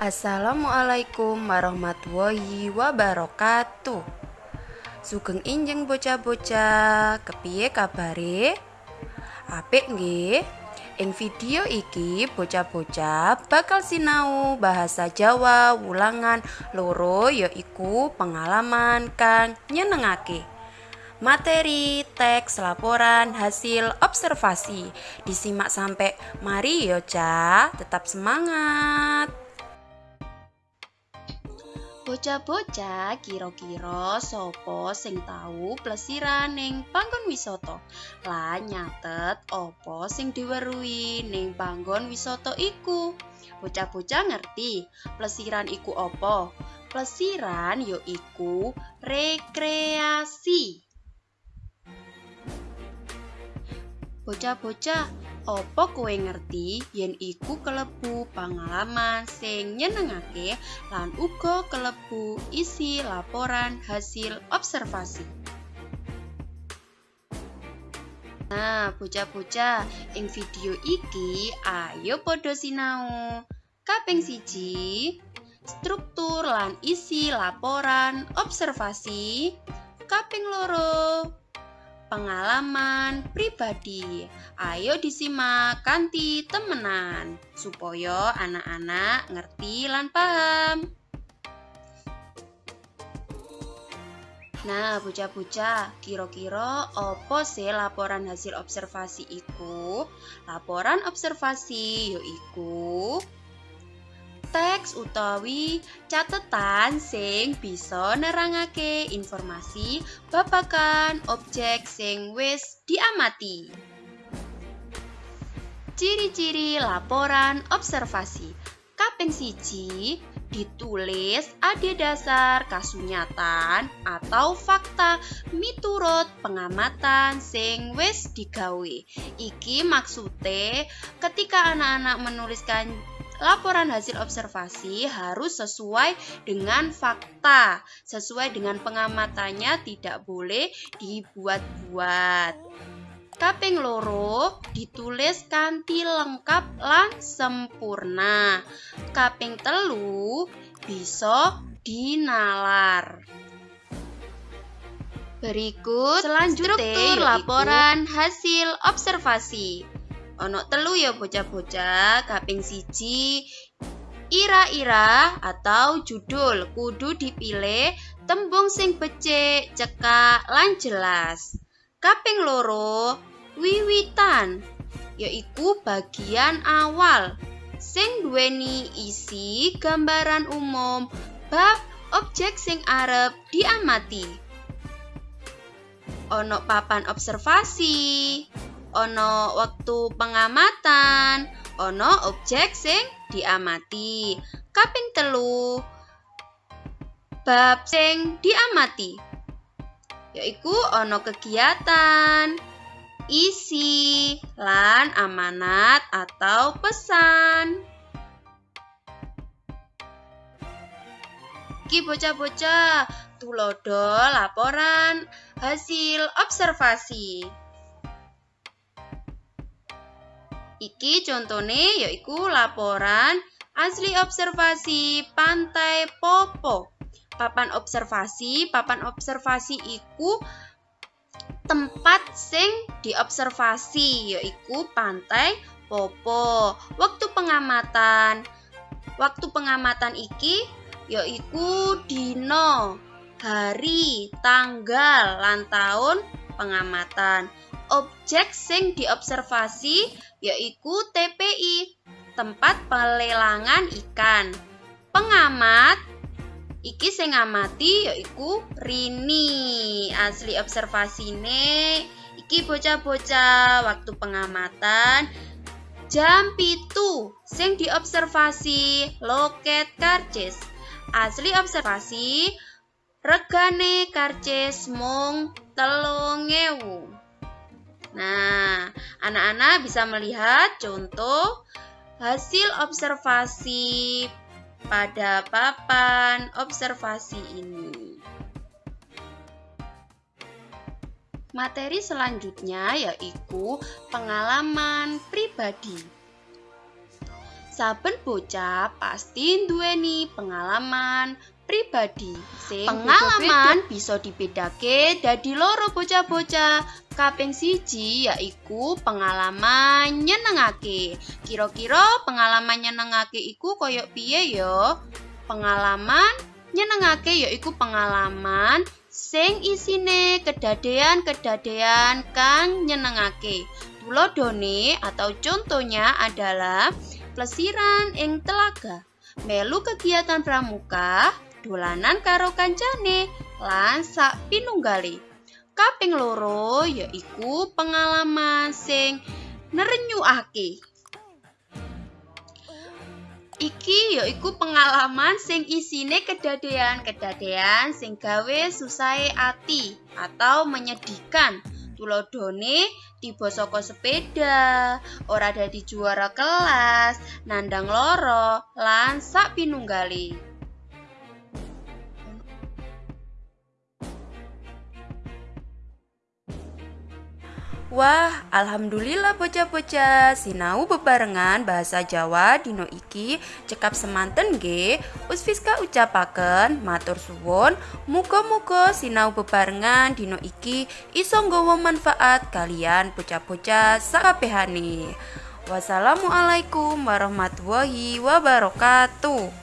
Assalamualaikum warahmatullahi wabarakatuh. Sugeng injeng bocah-bocah, kepiye kabare? Apik nggih? Ing video iki bocah-bocah bakal sinau bahasa Jawa wulangan loro yaiku pengalaman kang nyenengake. Materi, teks, laporan, hasil observasi disimak sampai mari yo, Cah. Tetap semangat. Bocah-bocah kira-kira sapa sing tahu plesiran ning panggon wisata lan nyatet apa sing diweruhi ning panggon wisata iku. Bocah-bocah ngerti plesiran iku apa? Plesiran ya iku rekreasi. Bocah-bocah, Opo kowe ngerti yen iku kelebu pengalaman sing nyenengake lan uga kelebu isi laporan hasil observasi. Nah, bocah-bocah, ing video iki ayo padha sinau. Kaping siji, struktur lan isi laporan observasi. Kaping loro, pengalaman pribadi. Ayo disimak kanti temenan supaya anak-anak ngerti lan paham. Nah, bocah-bocah, kira-kira apa sih laporan hasil observasi iku? Laporan observasi yaiku teks utawi catetan sing bisa nerangake informasi babagan objek sing wis diamati. Ciri-ciri laporan observasi. Kaping siji ditulis ada dasar kasunyatan atau fakta miturut pengamatan sing wis digawe. Iki maksude ketika anak-anak menuliskan laporan hasil observasi harus sesuai dengan fakta, sesuai dengan pengamatannya tidak boleh dibuat-buat. Kaping loro ditulis kanthi lengkap lan sempurna. Kaping telu bisa dinalar. Berikut selanjutnya struktur laporan hasil observasi. Ono telu ya bocah-bocah, kaping siji ira-ira atau judul kudu dipilih tembung sing becik, cekak, lan jelas. Kaping loro wiwitan yaiku bagian awal sing duweni isi gambaran umum bab objek sing arep diamati. Ono papan observasi, ono waktu pengamatan, ono objek sing diamati. Kaping telu bab sing diamati yaiku ono kegiatan, isi, lan amanat atau pesan. Ki bocah-bocah, tulodo laporan hasil observasi. Iki contone yaiku laporan asli observasi Pantai Popo. Papan observasi, papan observasi iku tempat sing diobservasi yaiku Pantai Popo. Waktu pengamatan. Waktu pengamatan iki yaiku dino, hari, tanggal, lan tahun pengamatan objek sing diobservasi yaiku TPI, tempat pelelangan ikan. Pengamat iki sing ngamati yaiku Rini. Asli observasine iki bocah-bocah waktu pengamatan jam pitu sing diobservasi loket karcis. Asli observasi regane karcis mung telung ewu. Nah, anak-anak bisa melihat contoh hasil observasi pada papan observasi ini. Materi selanjutnya yaitu pengalaman pribadi. Saben bocah pasti duweni pengalaman pribadi. Sing Pengalaman bisa dibedake dadi loro bocah-bocah. Kaping siji yaiku pengalaman nyenengake. Kira-kira pengalaman nyenengake iku koyok piye ya? Pengalaman nyenengake yaiku pengalaman sing isine kedadean-kedadean kang nyenengake. Tulodone atau contohnya adalah plesiran ing telaga, melu kegiatan pramuka, dolanan karo kancane, lan sak pinunggale. Kaping loro yaiku pengalaman sing nerenyuake. Iki yaiku pengalaman sing isine kedadean-kedadean sing gawe susahe ati atau menyedihkan. Tulodone tiba saka sepeda, ora dadi juara kelas, nandang loro, lan sak pinunggale. Wah, alhamdulillah bocah-bocah sinau bebarengan bahasa Jawa dino iki cekap semanten nggih. Usfiska ucapaken matur suwun, muga-muga sinau bebarengan dino iki iso nggawa manfaat kalian bocah-bocah sakabehane. Wassalamualaikum warahmatullahi wabarakatuh.